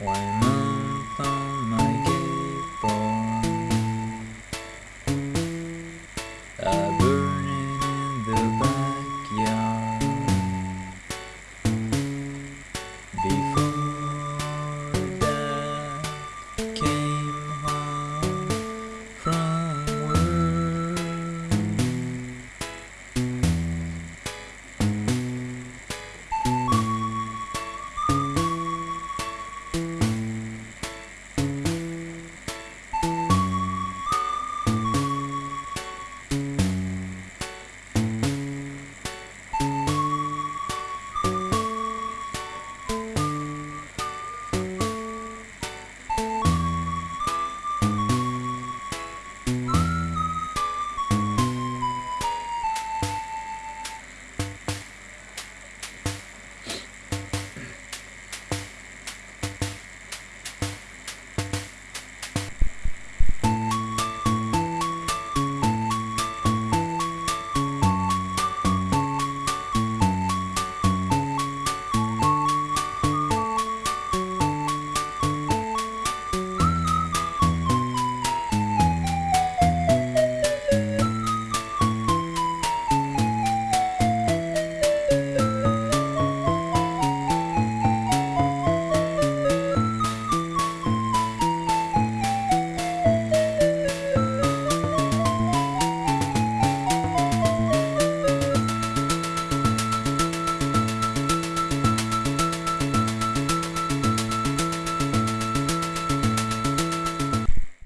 Why mount on my capon A burning in the backyard Before that